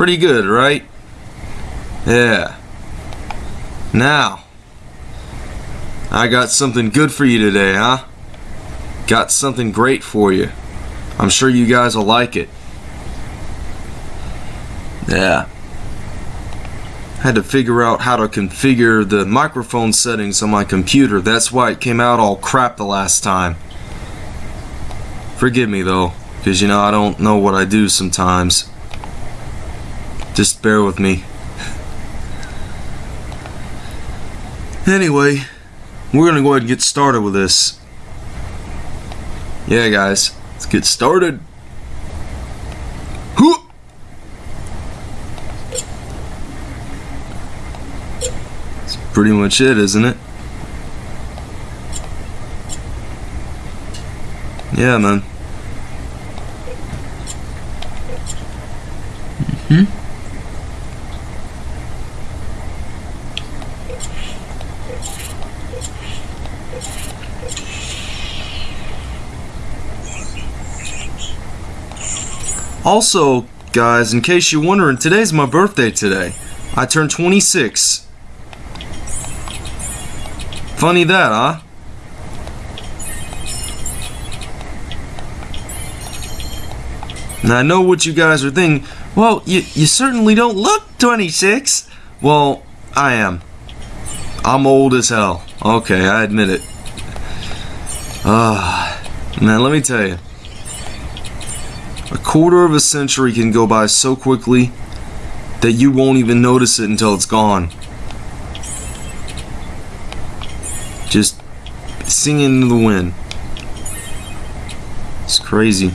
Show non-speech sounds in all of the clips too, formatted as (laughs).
Pretty good, right? Yeah. Now, I got something good for you today, huh? Got something great for you. I'm sure you guys will like it. Yeah. Had to figure out how to configure the microphone settings on my computer. That's why it came out all crap the last time. Forgive me though, because you know I don't know what I do sometimes. Just bear with me. Anyway, we're gonna go ahead and get started with this. Yeah, guys, let's get started. That's pretty much it, isn't it? Yeah, man. Hmm? Also, guys, in case you're wondering, today's my birthday today. I turned 26. Funny that, huh? Now, I know what you guys are thinking. Well, you, you certainly don't look 26. Well, I am. I'm old as hell. Okay, I admit it. Ah, uh, now let me tell you. A quarter of a century can go by so quickly that you won't even notice it until it's gone. Just singing in the wind. It's crazy.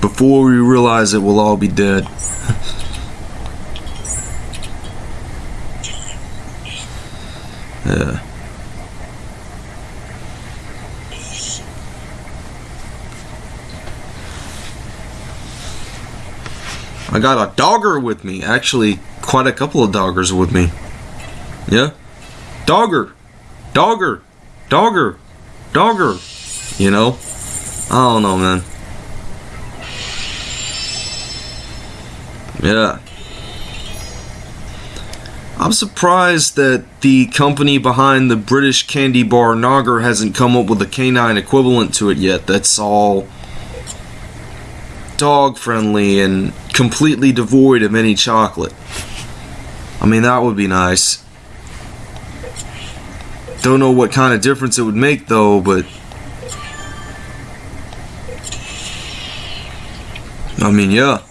Before we realize it, we'll all be dead. Got a dogger with me. Actually, quite a couple of doggers with me. Yeah? Dogger! Dogger! Dogger! Dogger! You know? I don't know, man. Yeah. I'm surprised that the company behind the British candy bar Nogger hasn't come up with a canine equivalent to it yet. That's all dog friendly and completely devoid of any chocolate. I mean, that would be nice. Don't know what kind of difference it would make though, but I mean, yeah.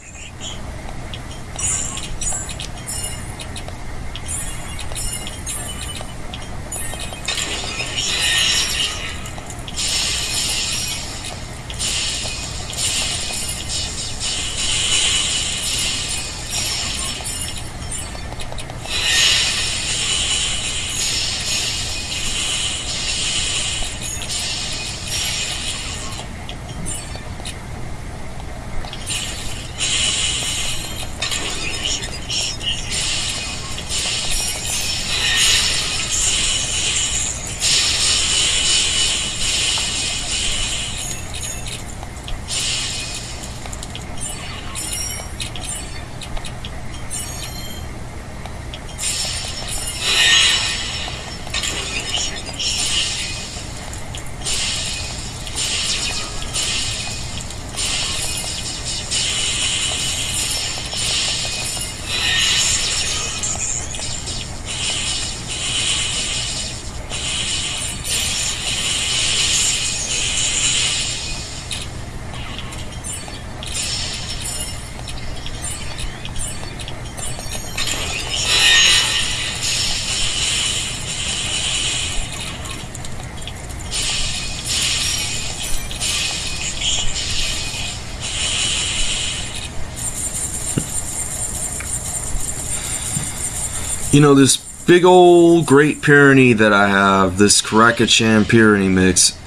You know, this big old Great Pyrenees that I have, this Karakachan Pyrenees mix,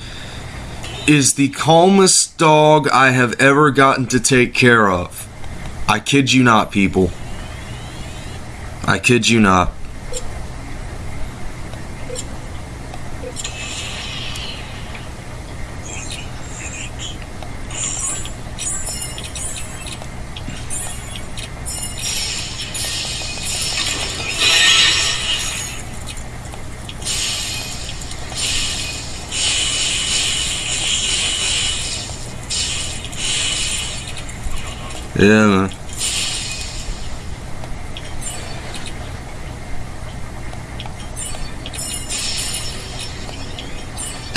is the calmest dog I have ever gotten to take care of. I kid you not, people. I kid you not.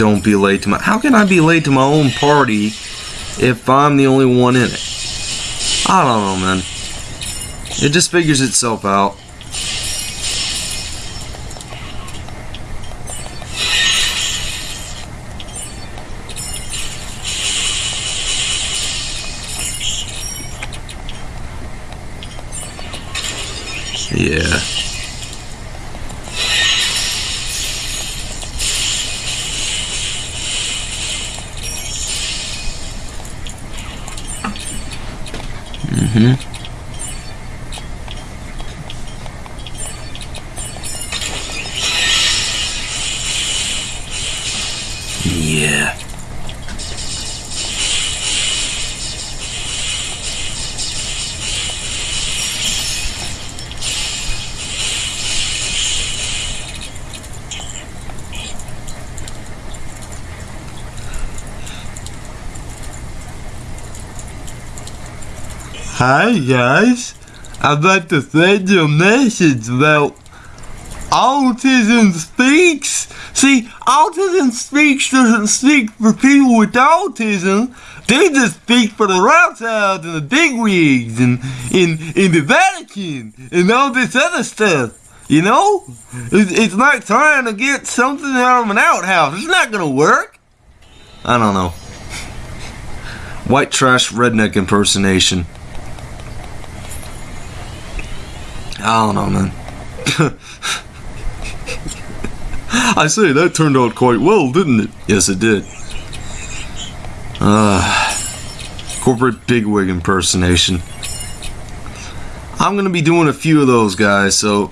Don't be late to my. How can I be late to my own party if I'm the only one in it? I don't know, man. It just figures itself out. Mm-hmm. Hi guys, I'd like to send you a message about Autism Speaks. See, Autism Speaks doesn't speak for people with autism. They just speak for the Rothschilds and the bigwigs and in in the Vatican and all this other stuff. You know, it's, it's like trying to get something out of an outhouse. It's not gonna work. I don't know. (laughs) White trash redneck impersonation. I don't know, man. I say that turned out quite well, didn't it? Yes, it did. Uh, corporate bigwig impersonation. I'm gonna be doing a few of those guys, so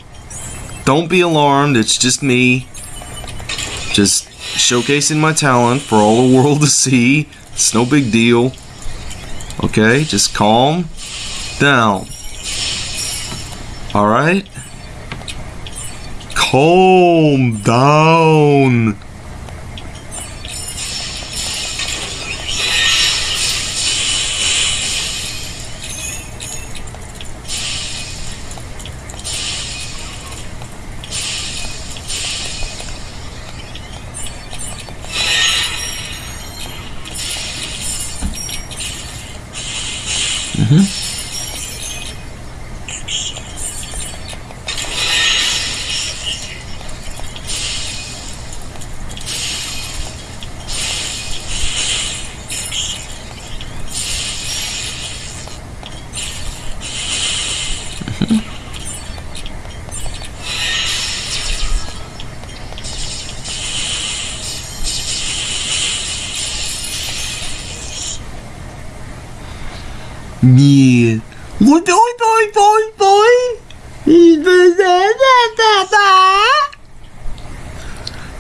don't be alarmed. It's just me, just showcasing my talent for all the world to see. It's no big deal. Okay, just calm down. All right. Calm down. Yeah.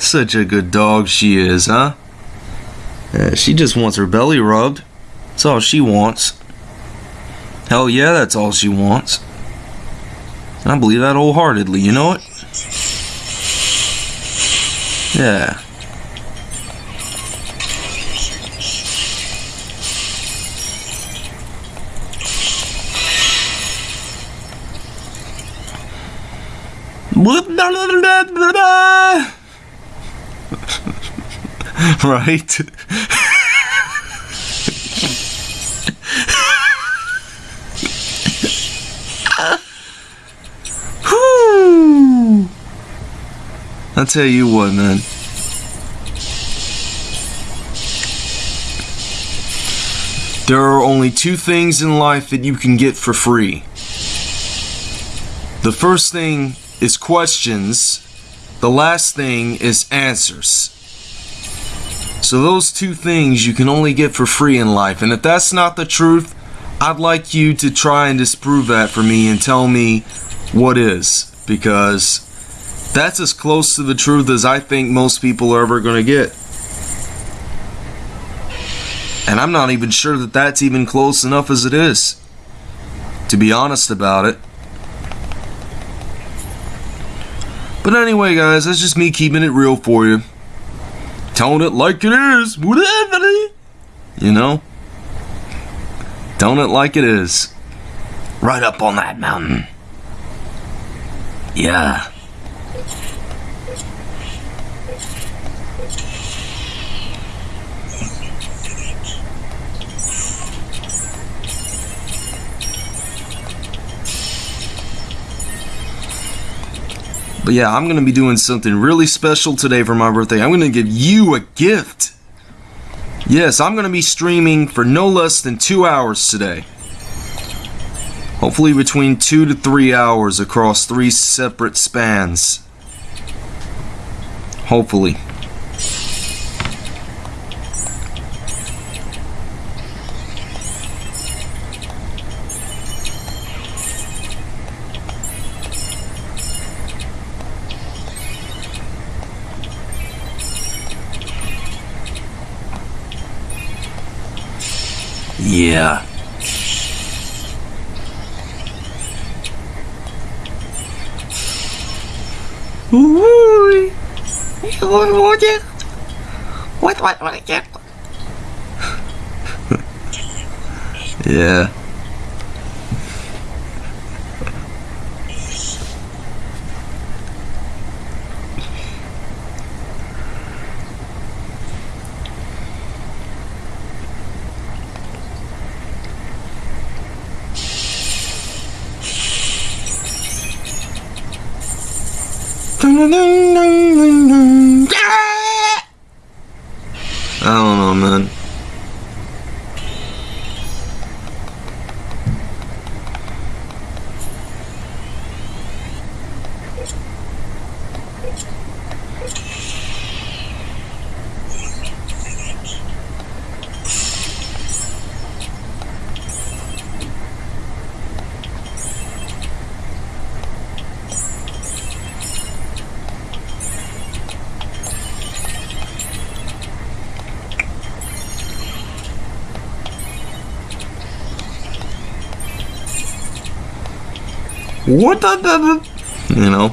Such a good dog she is, huh? Yeah, she just wants her belly rubbed. That's all she wants. Hell yeah, that's all she wants. I believe that wholeheartedly, you know it? Yeah. (laughs) right? I'll tell you what, man. There are only two things in life that you can get for free. The first thing is questions, the last thing is answers. So, those two things you can only get for free in life. And if that's not the truth, I'd like you to try and disprove that for me and tell me what is. Because that's as close to the truth as I think most people are ever going to get. And I'm not even sure that that's even close enough as it is. To be honest about it. But anyway, guys, that's just me keeping it real for you. Telling it like it is. Whatever. You know? Telling it like it is. right up on that mountain. Yeah. But yeah, I'm gonna be doing something really special today for my birthday. I'm gonna give you a gift. Yes, I'm gonna be streaming for no less than two hours today. Hopefully between two to three hours across three separate spans. Hopefully. Yeah. Ooh. What, what, what, again? Yeah. I don't know, man. What the, the, the you know?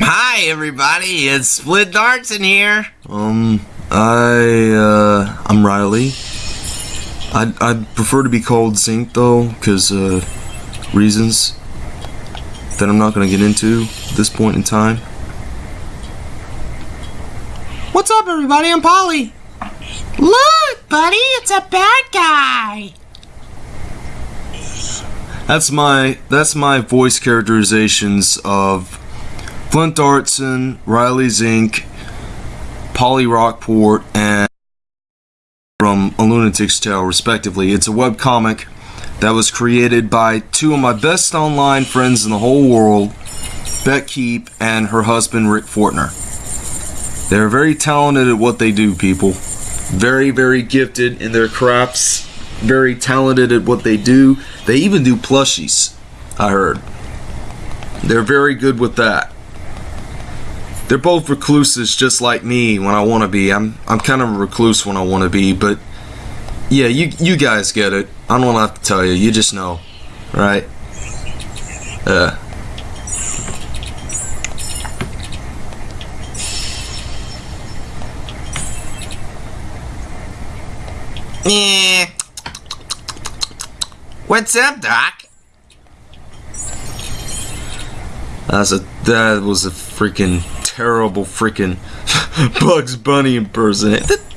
Hi, everybody. It's Flint Dartson here. Um, I, uh, I'm Riley. I'd, I'd prefer to be called Zink, though, because, uh, reasons that I'm not going to get into at this point in time. What's up, everybody? I'm Polly. Look, buddy, it's a bad guy. That's my, that's my voice characterizations of Flint Dartson, Riley Zink, Polly Rockport, and Lunatic's Tale, respectively. It's a webcomic that was created by two of my best online friends in the whole world, Beck Keep and her husband, Rick Fortner. They're very talented at what they do, people. Very, very gifted in their crafts. Very talented at what they do. They even do plushies, I heard. They're very good with that. They're both recluses just like me when I want to be. I'm I'm kind of a recluse when I want to be, but yeah, you you guys get it. I don't have to tell you. You just know, right? Uh. What's up, Doc? That's a that was a freaking terrible freaking (laughs) Bugs Bunny impersonation.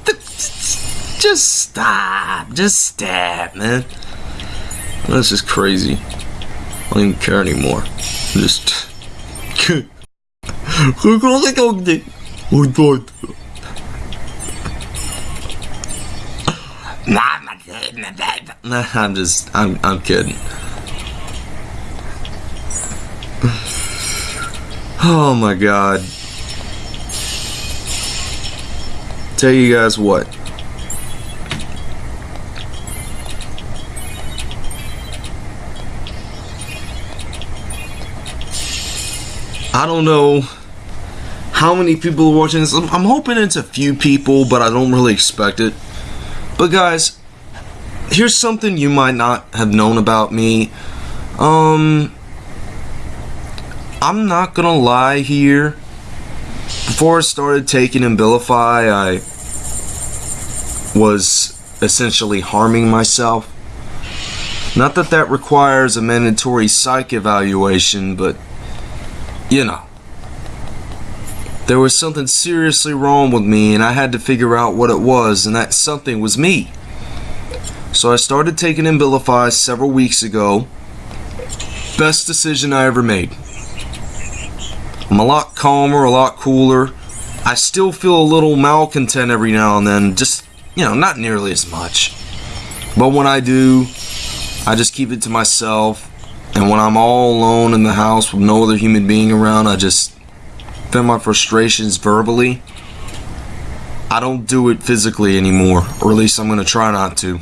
Just stop. Just stop, man. This is crazy. I don't even care anymore. Just. (laughs) Nah, I'm just. I'm. I'm kidding. (sighs) Oh my god. Tell you guys what. I don't know how many people are watching this. I'm I'm hoping it's a few people, but I don't really expect it. But guys, here's something you might not have known about me. Um, I'm not gonna lie here. Before I started taking Abilify, I was essentially harming myself. Not that that requires a mandatory psych evaluation, but you know. There was something seriously wrong with me, and I had to figure out what it was, and that something was me. So I started taking Abilify several weeks ago. Best decision I ever made. I'm a lot calmer, a lot cooler. I still feel a little malcontent every now and then, just, you know, not nearly as much. But when I do, I just keep it to myself. And when I'm all alone in the house with no other human being around, I just vent my frustrations verbally. I don't do it physically anymore, or at least I'm going to try not to.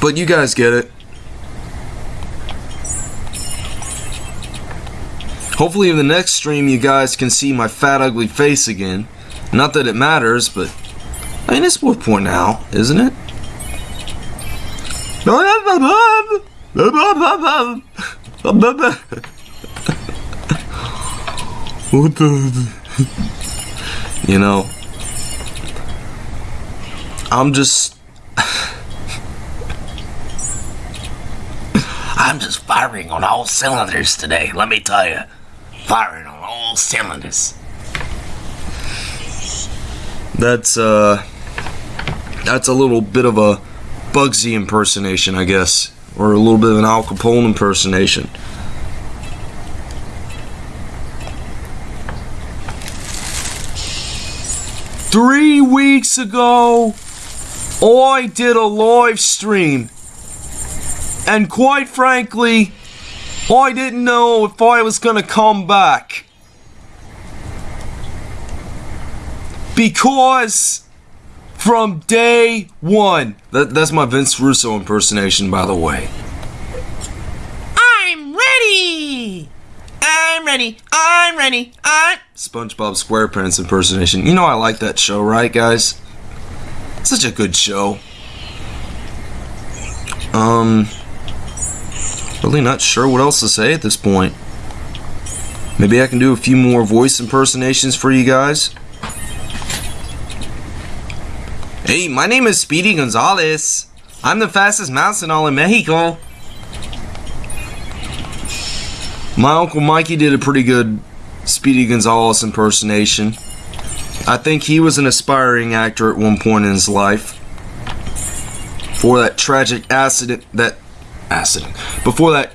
But you guys get it. Hopefully in the next stream you guys can see my fat ugly face again. Not that it matters, but I mean it's worth pointing out, isn't it? Oh, What (laughs) the? You know, I'm just (sighs) I'm just firing on all cylinders today, let me tell you. Firing on all cylinders. that's uh that's a little bit of a Bugsy impersonation, I guess, or a little bit of an Al Capone impersonation. Three weeks ago, I did a live stream, and quite frankly, I didn't know if I was gonna come back. Because from day one. That, that's my Vince Russo impersonation, by the way. I'm ready! I'm ready! I'm ready! I'm. SpongeBob SquarePants impersonation. You know I like that show, right, guys? Such a good show. Um, really not sure what else to say at this point. Maybe I can do a few more voice impersonations for you guys. Hey, my name is Speedy Gonzalez. I'm the fastest mouse in all of Mexico. My uncle Mikey did a pretty good Speedy Gonzalez impersonation. I think he was an aspiring actor at one point in his life. For that tragic accident, that accident, before that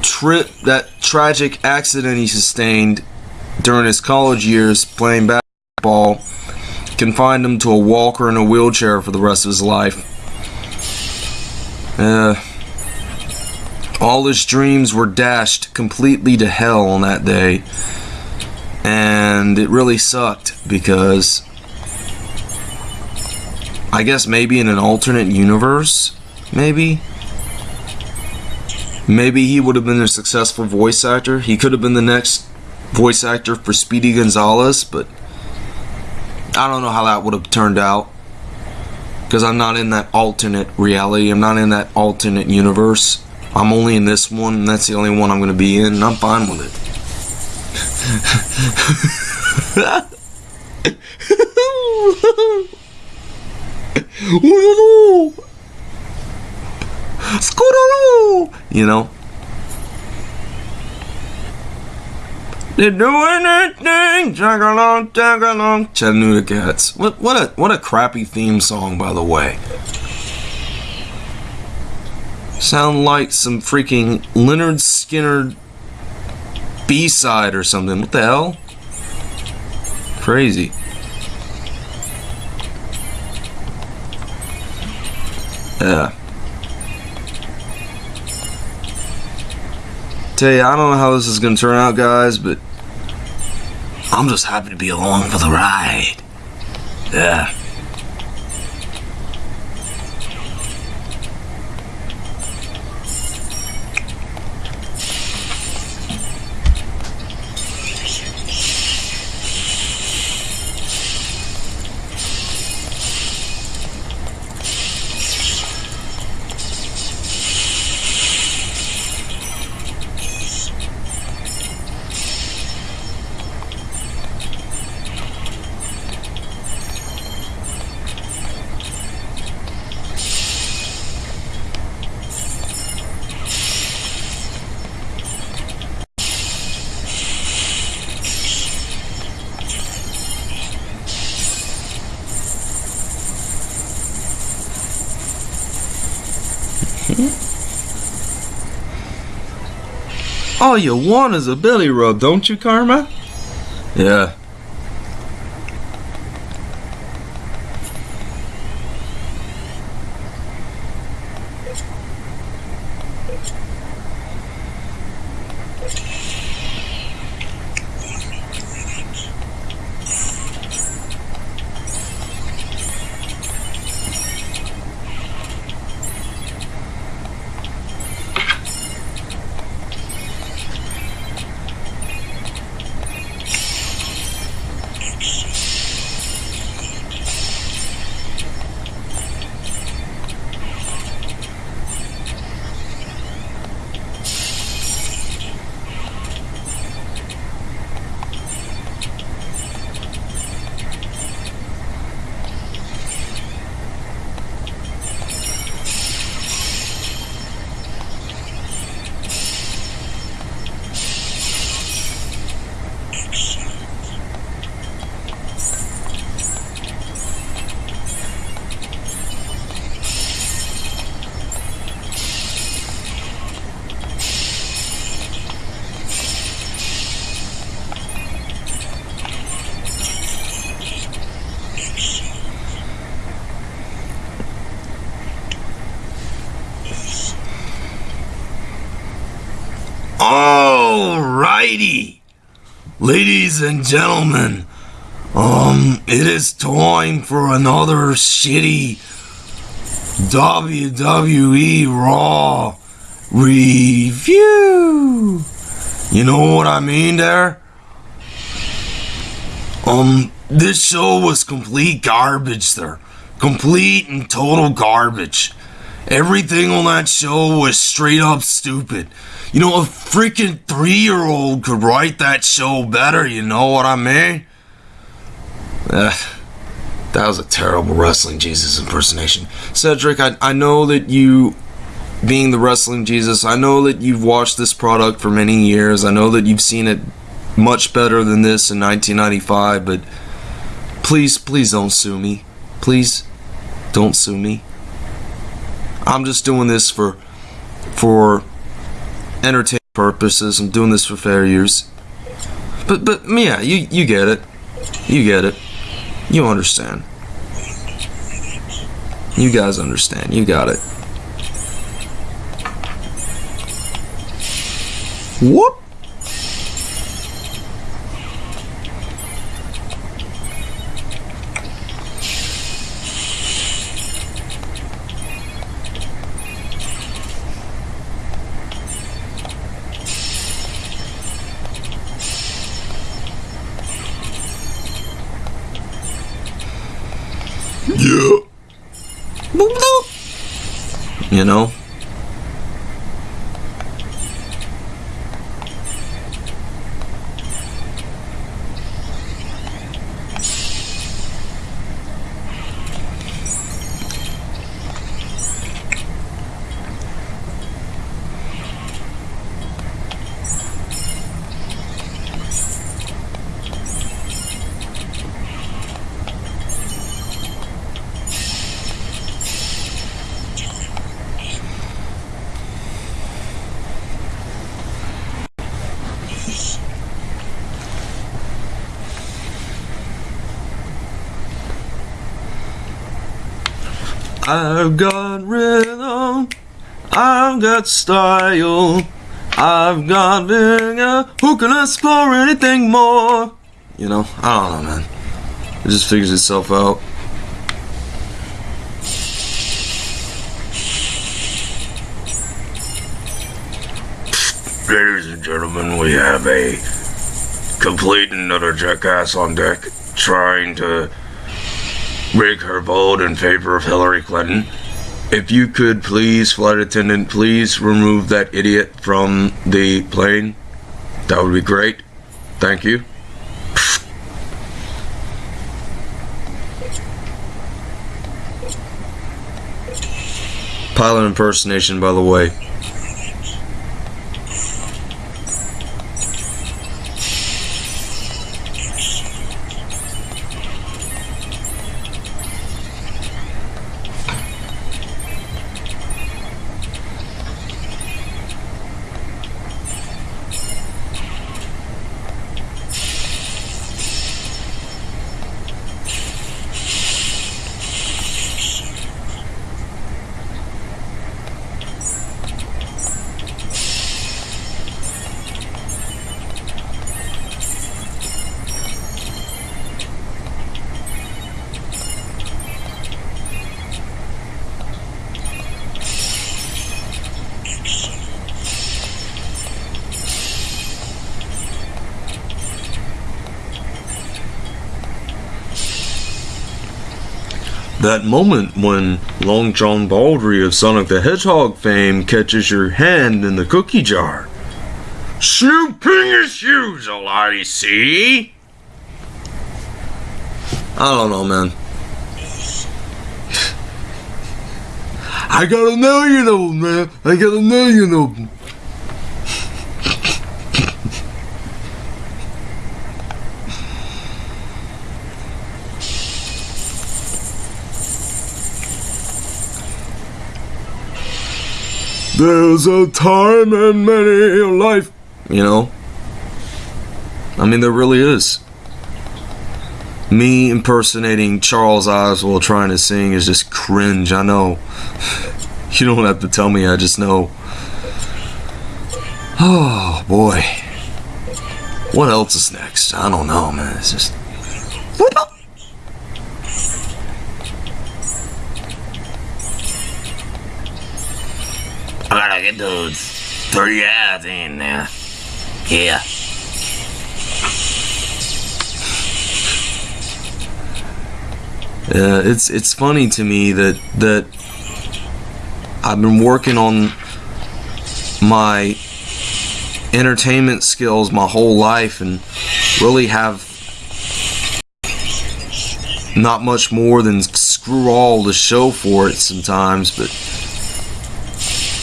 trip, that tragic accident he sustained during his college years playing basketball, confined him to a walker and a wheelchair for the rest of his life. Uh, all his dreams were dashed completely to hell on that day. And it really sucked because I guess maybe in an alternate universe, maybe. Maybe he would have been a successful voice actor. He could have been the next voice actor for Speedy Gonzalez, but I don't know how that would have turned out. Because I'm not in that alternate reality. I'm not in that alternate universe. I'm only in this one, and that's the only one I'm going to be in, and I'm fine with it. (laughs) You know? They're doing anything, tag along, tag along. Chattanooga Cats. What what a what a crappy theme song, by the way. Sound like some freaking Lynyrd Skynyrd B side or something. What the hell? Crazy. Yeah. Tell you, I don't know how this is gonna turn out, guys, but I'm just happy to be along for the ride. Yeah. All you want is a belly rub, don't you, Karma? Yeah. Ladies and gentlemen, um, it is time for another shitty WWE Raw review. You know what I mean there? Um, this show was complete garbage there. Complete and total garbage. Everything on that show was straight up stupid. You know, a freaking three year old could write that show better, you know what I mean? Eh, that was a terrible wrestling Jesus impersonation. Cedric, I, I know that you, being the wrestling Jesus, I know that you've watched this product for many years. I know that you've seen it much better than this in 1995, but please, please don't sue me. Please, don't sue me. I'm just doing this for, for entertainment purposes. I'm doing this for fair use. But, but, yeah, you, you get it. You get it. You understand. You guys understand. You got it. Whoop. Yeah. You know? I've got rhythm, I've got style, I've got vigor. Who can for anything more? You know, I don't know, man. It just figures itself out. Ladies and gentlemen, we have a complete and utter jackass on deck trying to rig her vote in favor of Hillary Clinton. If you could please, flight attendant, please remove that idiot from the plane. That would be great. Thank you. Pilot impersonation, by the way. That moment when Long John Baldry of Sonic the Hedgehog fame catches your hand in the cookie jar. Snooping his shoes, all I see. I don't know, man. (laughs) I got a million of them, man. I got a million of There's a time in many a life. You know? I mean, there really is. Me impersonating Charles Oswald trying to sing is just cringe, I know. (sighs) You don't have to tell me, I just know. (sighs) Oh, boy. What else is next? I don't know, man. It's just. Get those three ads in there. Yeah. Yeah, it's it's funny to me that that I've been working on my entertainment skills my whole life and really have not much more than screw all to show for it sometimes, but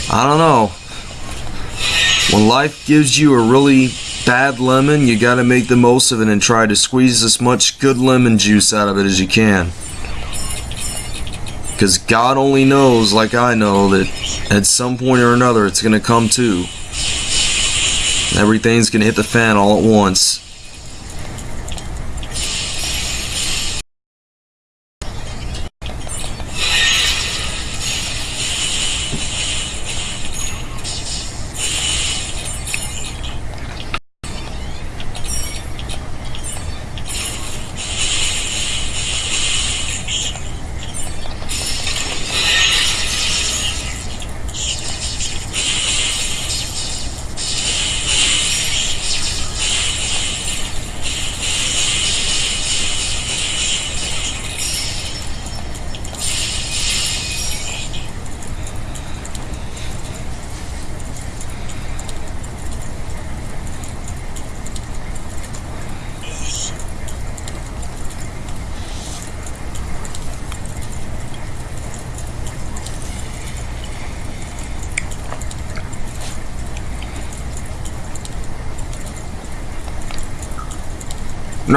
I don't know. When life gives you a really bad lemon, you gotta make the most of it and try to squeeze as much good lemon juice out of it as you can. Because God only knows, like I know, that at some point or another it's going to come to. Everything's going to hit the fan all at once.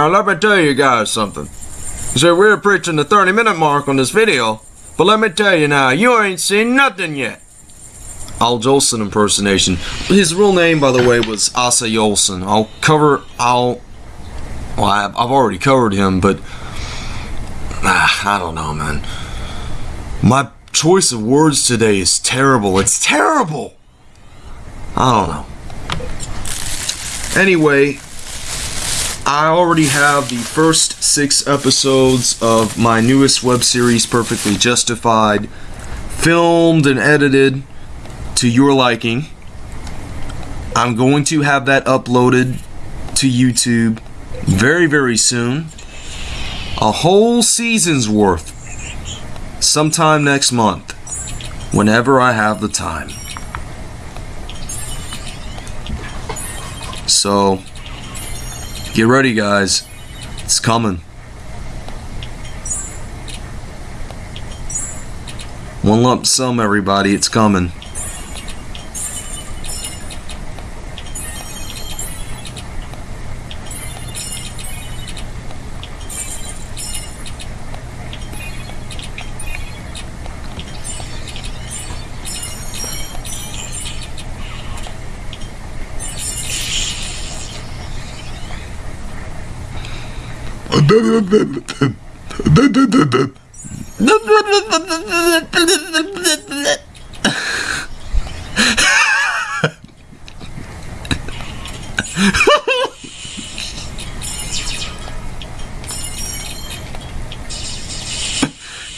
Let me tell you guys something. So we're preaching the 30 minute mark on this video, but let me tell you now, you ain't seen nothing yet. Al Jolson impersonation. His real name, by the way, was Asa Jolson. I'll cover. I'll. Well, I've, I've already covered him, but ah, I don't know, man. My choice of words today is terrible. It's terrible. I don't know. Anyway, I already have the first six episodes of my newest web series, Perfectly Justified, filmed and edited to your liking. I'm going to have that uploaded to YouTube very, very soon. A whole season's worth. Sometime next month. Whenever I have the time. So, get ready, guys. It's coming. One lump sum, everybody. It's coming.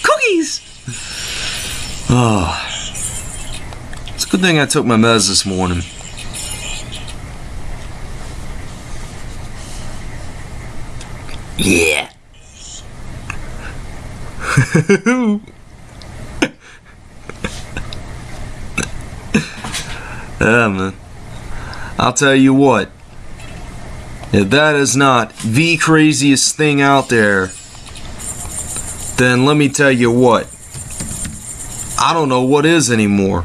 Cookies! Oh. It's a good thing I took my meds this morning. (laughs) Yeah. man. I'll tell you what. If that is not the craziest thing out there, then let me tell you what. I don't know what is anymore.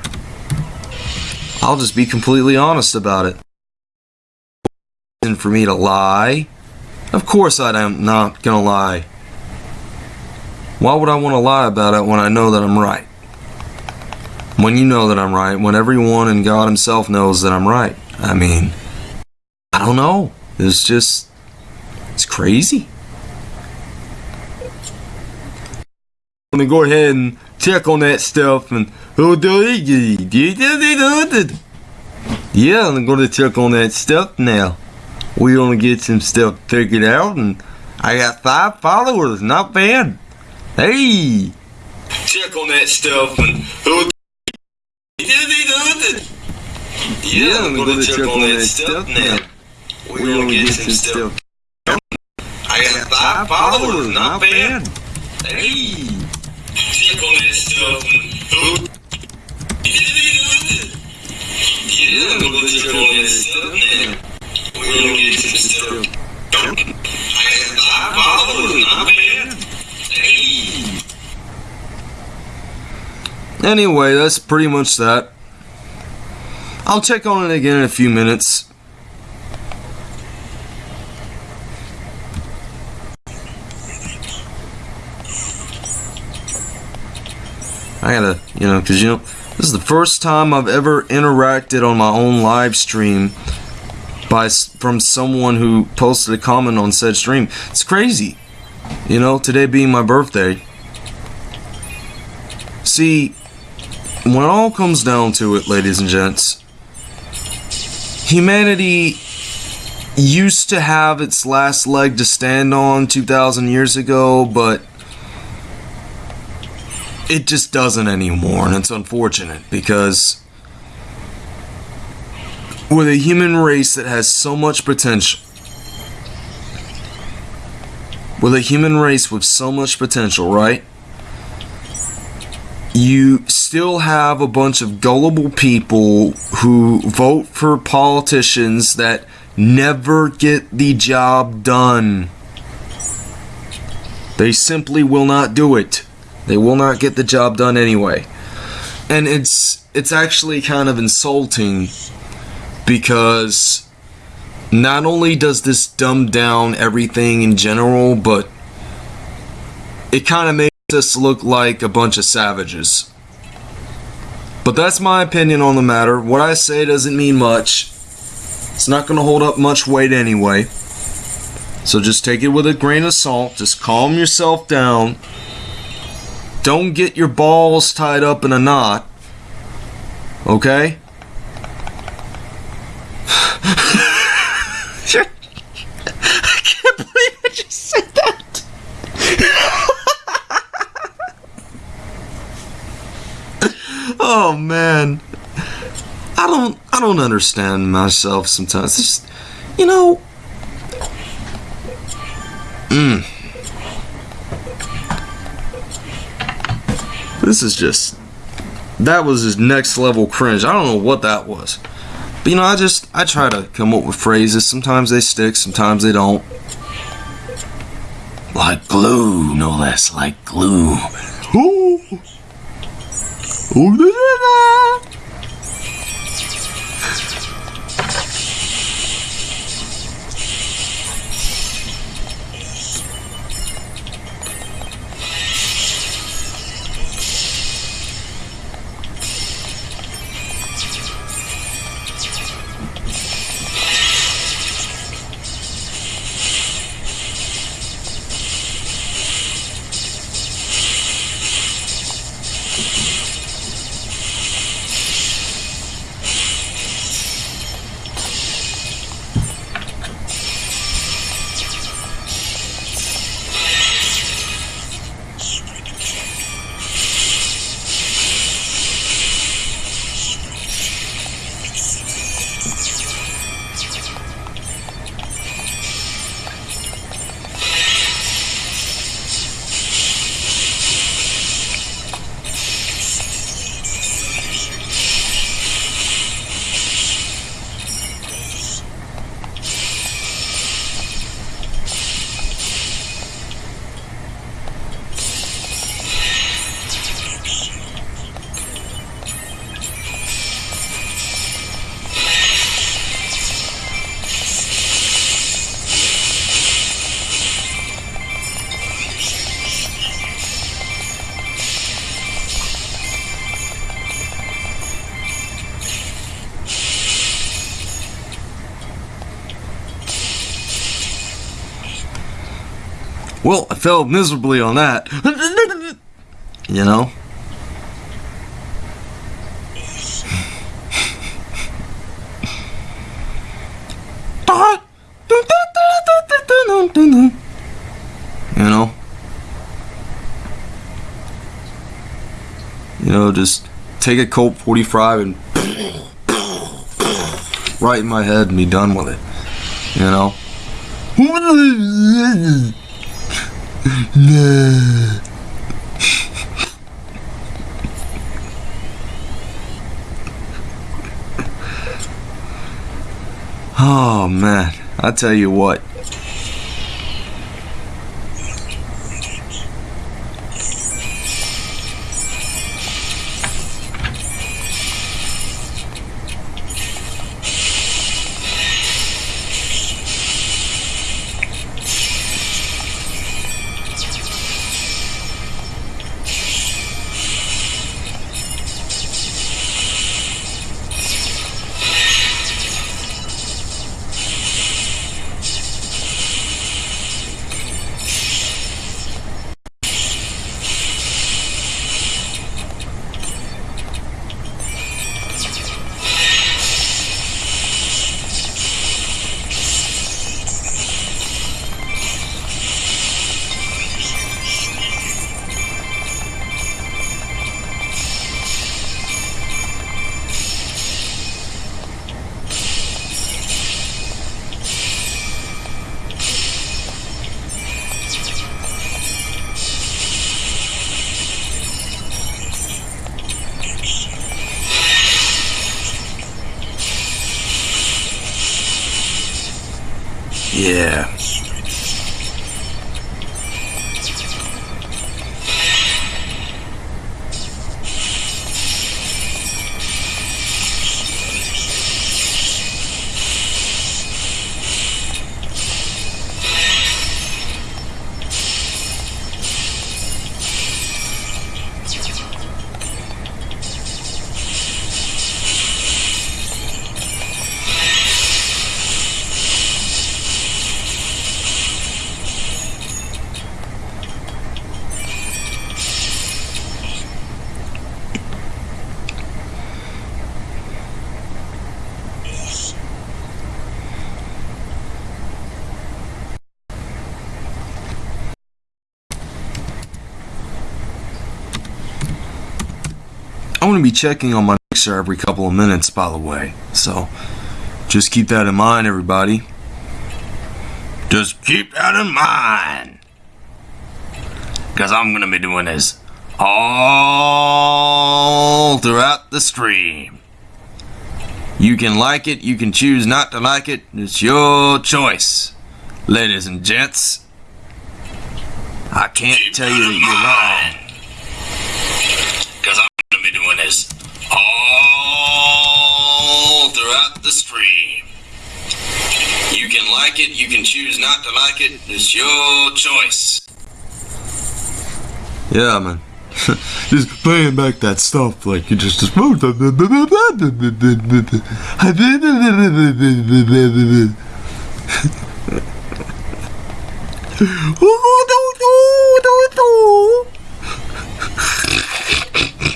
I'll just be completely honest about it. And for me to lie, of course I am not gonna lie. Why would I want to lie about it when I know that I'm right? When you know that I'm right, when everyone and God Himself knows that I'm right. I mean, I don't know. It's just, it's crazy. I'm go ahead and check on that stuff and yeah, I'm gonna check on that stuff now. We're gonna get some stuff figured out and I got five followers, not bad. Hey! Check on that stuff and yeah, I'm gonna check on that stuff now. We're gonna get some stuff. I got five followers, not bad. Hey! Check on that stuff and yeah, I'm gonna check on that stuff now. We're gonna get some stuff. I got five followers, not bad. Anyway, that's pretty much that. I'll check on it again in a few minutes. I gotta, you know, because you know, this is the first time I've ever interacted on my own live stream by from someone who posted a comment on said stream. It's crazy, you know. Today being my birthday. See, when it all comes down to it, ladies and gents, humanity used to have its last leg to stand on 2,000 years ago, but it just doesn't anymore, and it's unfortunate because with a human race that has so much potential, with a human race with so much potential, right? You still have a bunch of gullible people who vote for politicians that never get the job done. They simply will not do it. They will not get the job done anyway. And it's it's actually kind of insulting because not only does this dumb down everything in general, but it kind of makes us look like a bunch of savages. But that's my opinion on the matter. What I say doesn't mean much. It's not going to hold up much weight anyway. So just take it with a grain of salt. Just calm yourself down. Don't get your balls tied up in a knot. Okay? (sighs) (laughs) I can't believe I just said that. Oh man. I don't I don't understand myself sometimes. It's just you know Mm. This is just that was his next level cringe. I don't know what that was. But you know, I just I try to come up with phrases. Sometimes they stick, sometimes they don't. Like glue, no less like glue. Ooh. Ooh, failed miserably on that. You know? You know? You know, just take a Colt 45 and right in my head and be done with it. You know? Oh man, I tell you what. Be checking on my mixer every couple of minutes, by the way. So just keep that in mind, everybody. Just keep that in mind. Because I'm going to be doing this all throughout the stream. You can like it, you can choose not to like it. It's your choice, ladies and gents. I can't tell you that you're wrong. Throughout the stream. You can like it, you can choose not to like it. It's your choice. Yeah, man. (laughs) just playing back that stuff like you just just (laughs) (laughs)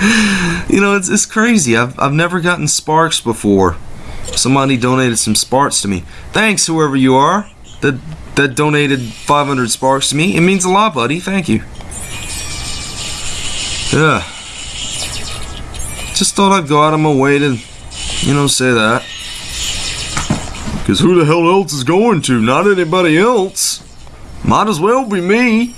(laughs) You know, it's, it's crazy. I've, I've never gotten sparks before. Somebody donated some sparks to me. Thanks, whoever you are that that donated 500 sparks to me. It means a lot, buddy. Thank you. Yeah. Just thought I'd go out of my way to, you know, say that. Because who the hell else is going to? Not anybody else. Might as well be me.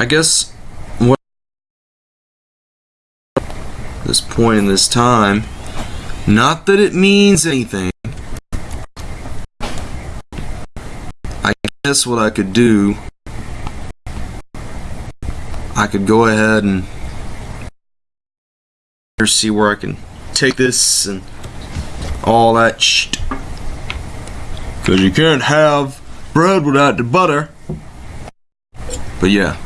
I guess what this point in this time, not that it means anything. I guess what I could do, I could go ahead and see where I can take this and all that shit. Cause you can't have bread without the butter. But. Yeah.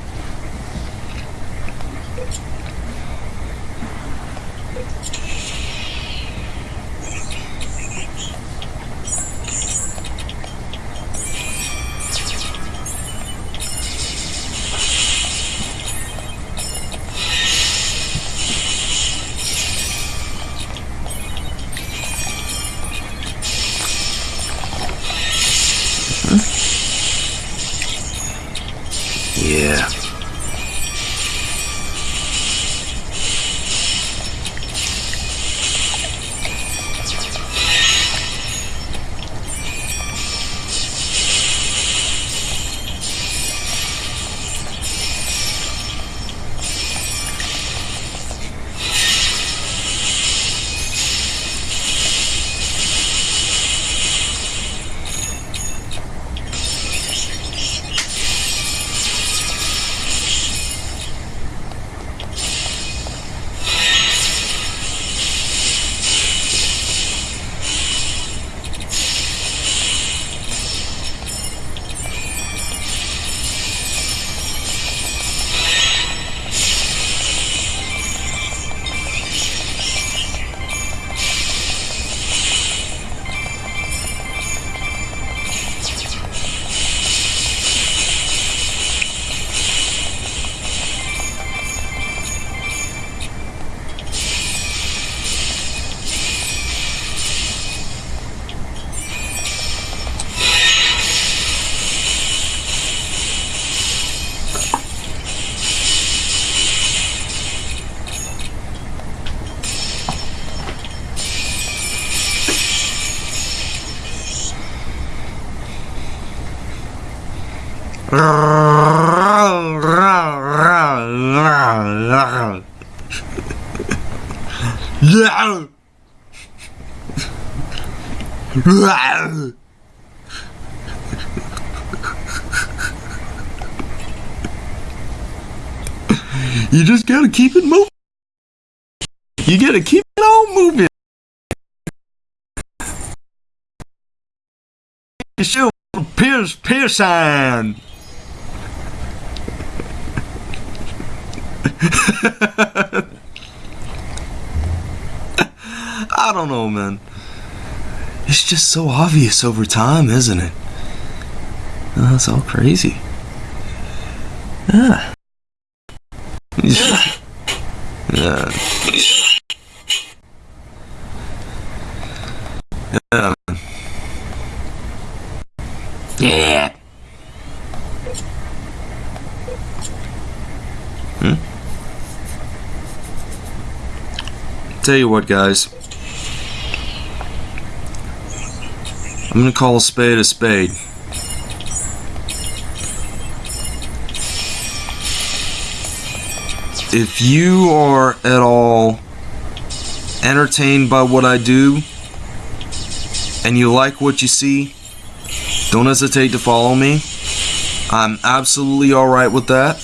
You just gotta keep it moving. You gotta keep it on moving. Show Pierce Pearson. (laughs) I don't know, man. It's just so obvious over time, isn't it? Uh, oh, that's all crazy. Ah. Yeah. yeah. Yeah. Yeah. Tell you what, guys. I'm gonna call a spade a spade. If you are at all entertained by what I do and you like what you see, don't hesitate to follow me. I'm absolutely alright with that.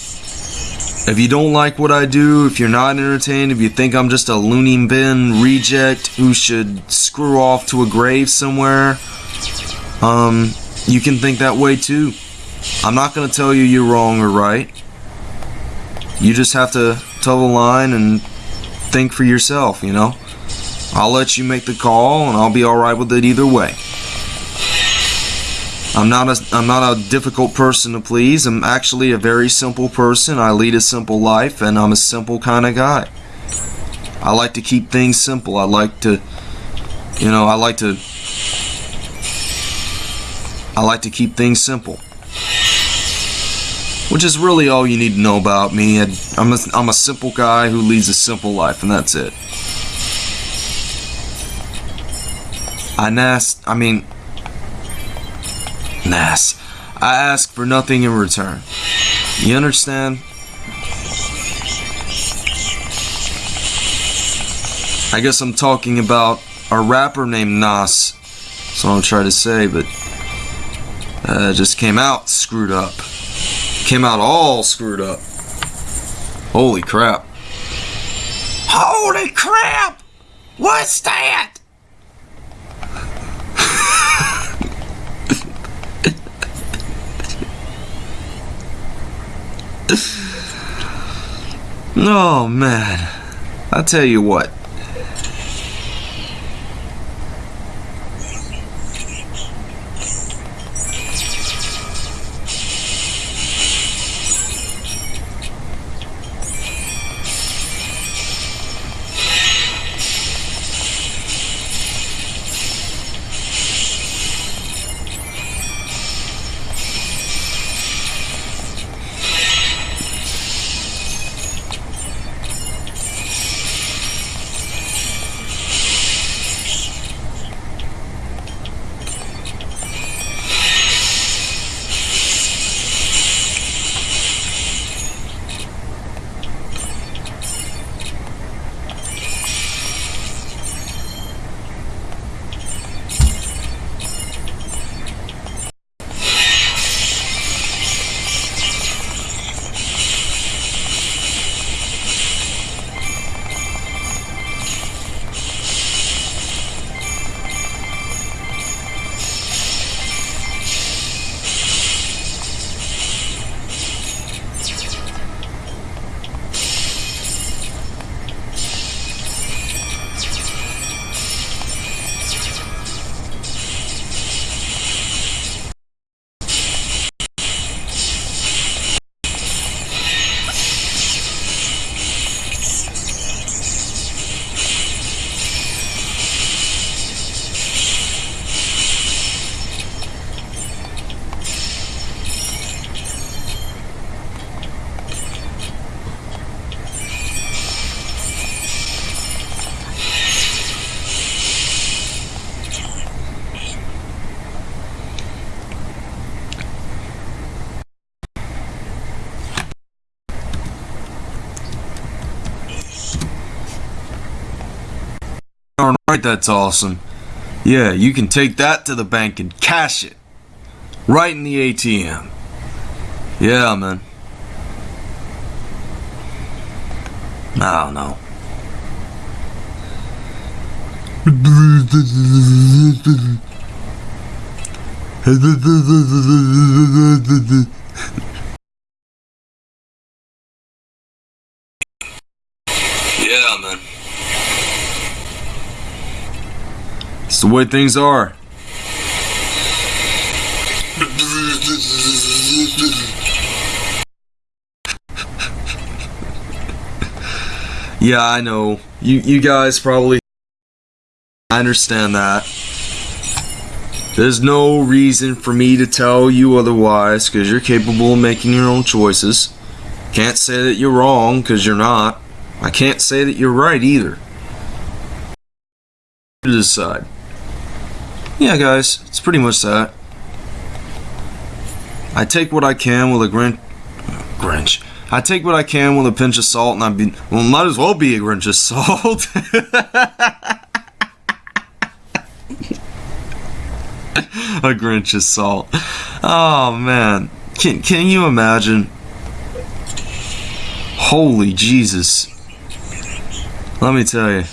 If you don't like what I do, if you're not entertained, if you think I'm just a loony bin reject who should screw off to a grave somewhere, um, you can think that way too. I'm not gonna tell you you're wrong or right. You just have to toe the line and think for yourself, you know? I'll let you make the call and I'll be alright with it either way. I'm not a I'm not a difficult person to please. I'm actually a very simple person. I lead a simple life and I'm a simple kind of guy. I like to keep things simple. I like to you know, I like to I like to keep things simple. Which is really all you need to know about me. I'm a, I'm a simple guy who leads a simple life and that's it. I nest, I mean, Nas, I ask for nothing in return. You understand? I guess I'm talking about a rapper named Nas. That's what I'm trying to say, but uh, just came out screwed up. Came out all screwed up. Holy crap. Holy crap! What's that? (laughs) Oh man. I'll tell you what. Darn right, that's awesome. Yeah, you can take that to the bank and cash it. Right in the ATM. Yeah, man. I don't know. (laughs) Yeah, man. It's the way things are. yeah, I know. You you guys probably I understand that. There's no reason for me to tell you otherwise cuz you're capable of making your own choices. Can't say that you're wrong cuz you're not. I can't say that you're right either. Decide. Yeah, guys, it's pretty much that. I take what I can with a grin- Grinch. I take what I can with a pinch of salt, and I be well, might as well be a Grinch of salt. (laughs) a Grinch of salt. Oh man, can can you imagine? Holy Jesus! Let me tell you.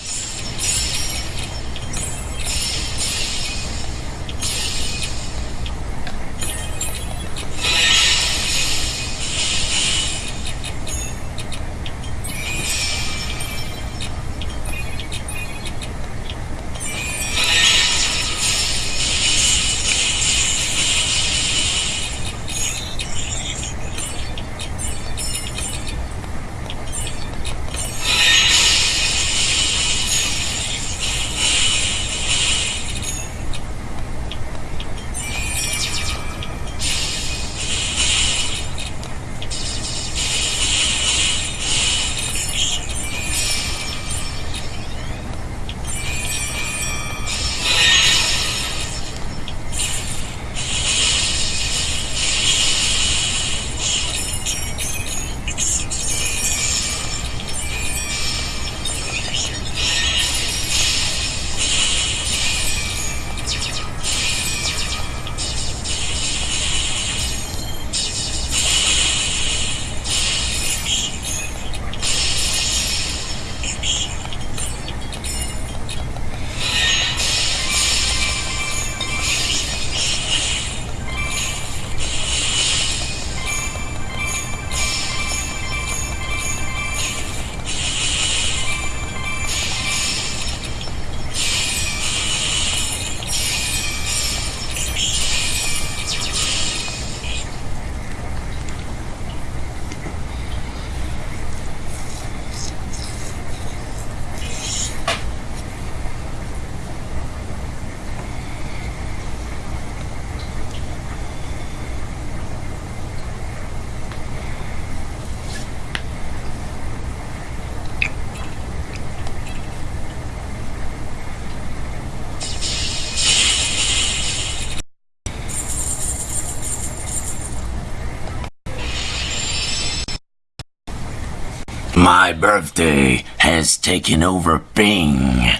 My birthday has taken over Bing.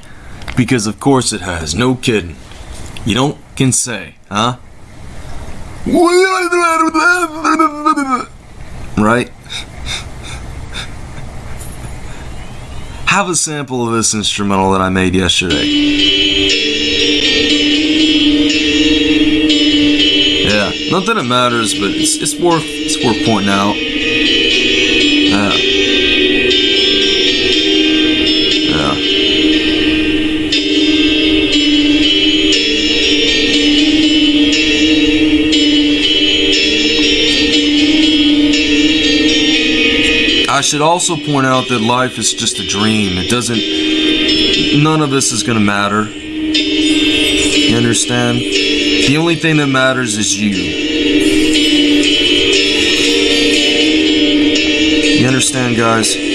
Because of course it has, no kidding. You don't can say, huh? Right? Have a sample of this instrumental that I made yesterday. Yeah, not that it matters, but it's, it's worth it's worth pointing out. I should also point out that life is just a dream. It doesn't. None of this is gonna matter. You understand? The only thing that matters is you. You understand, guys?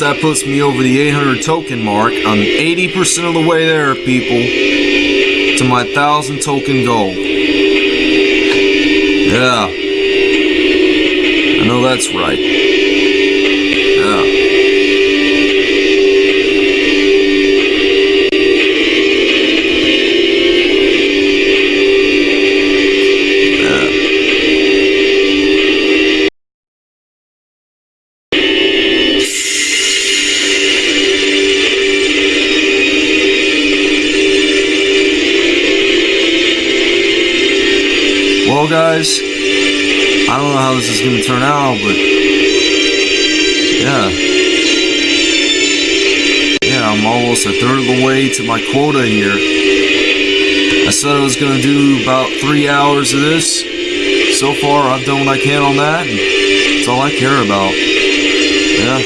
That puts me over the 800 token mark. I'm 80% of the way there, people, to my 1,000 token goal. Yeah. I know that's right. Yeah. Guys, I don't know how this is going to turn out, but yeah. Yeah, I'm almost a third of the way to my quota here. I said I was going to do about three hours of this. So far, I've done what I can on that, that's all I care about. Yeah.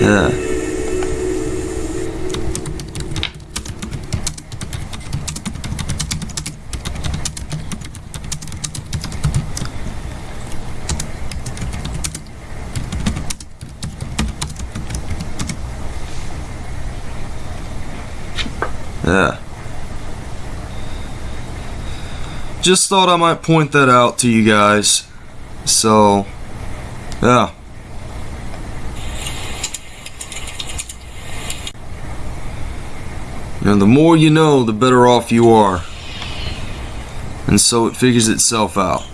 Yeah. Just thought I might point that out to you guys. So, yeah. Know, the more you know, the better off you are. And so it figures itself out.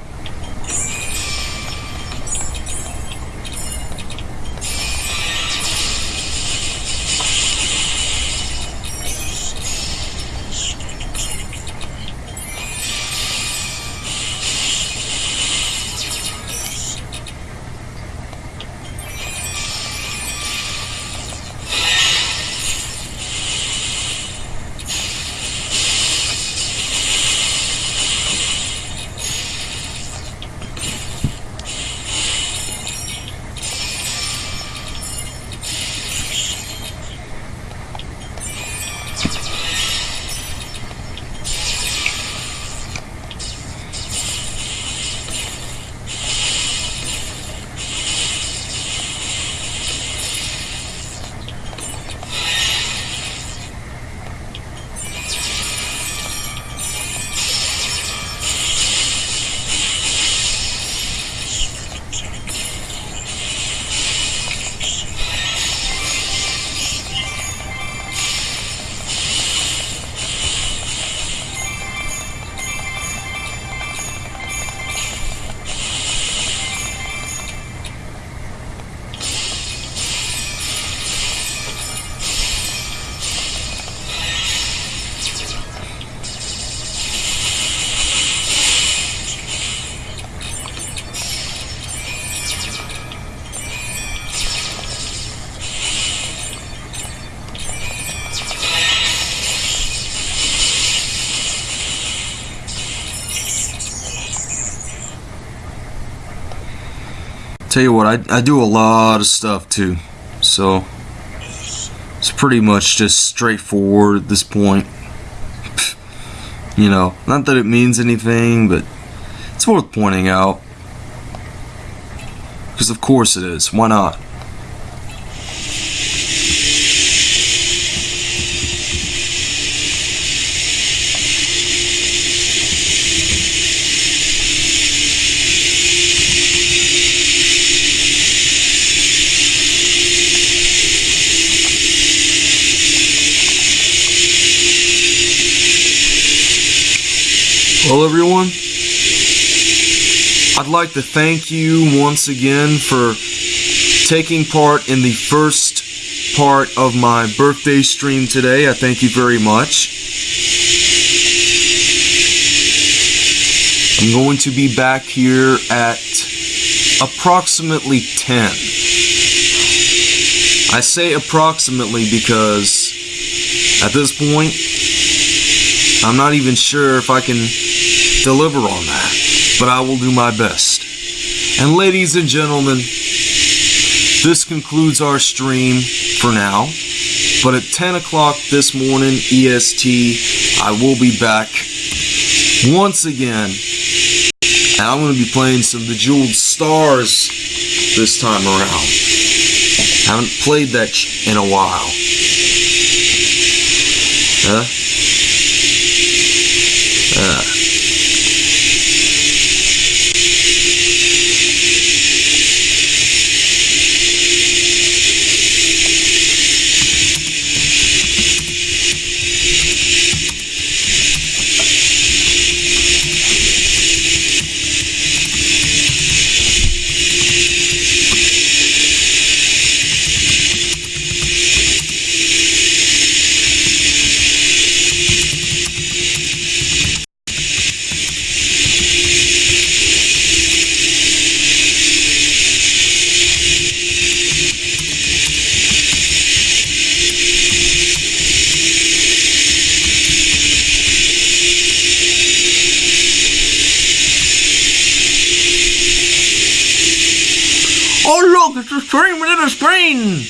Tell you what, I, I do a lot of stuff too. So, it's pretty much just straightforward at this point. (laughs) You know, not that it means anything, but it's worth pointing out. Because of course it is. Why not? Well, everyone, I'd like to thank you once again for taking part in the first part of my birthday stream today. I thank you very much. I'm going to be back here at approximately 10. I say approximately because at this point, I'm not even sure if I can deliver on that, but I will do my best. And ladies and gentlemen, this concludes our stream for now. But at 10 o'clock this morning, EST, I will be back once again. And I'm going to be playing some Bejeweled Stars this time around. Haven't played that in a while. Huh? Uh. Stream within a screen.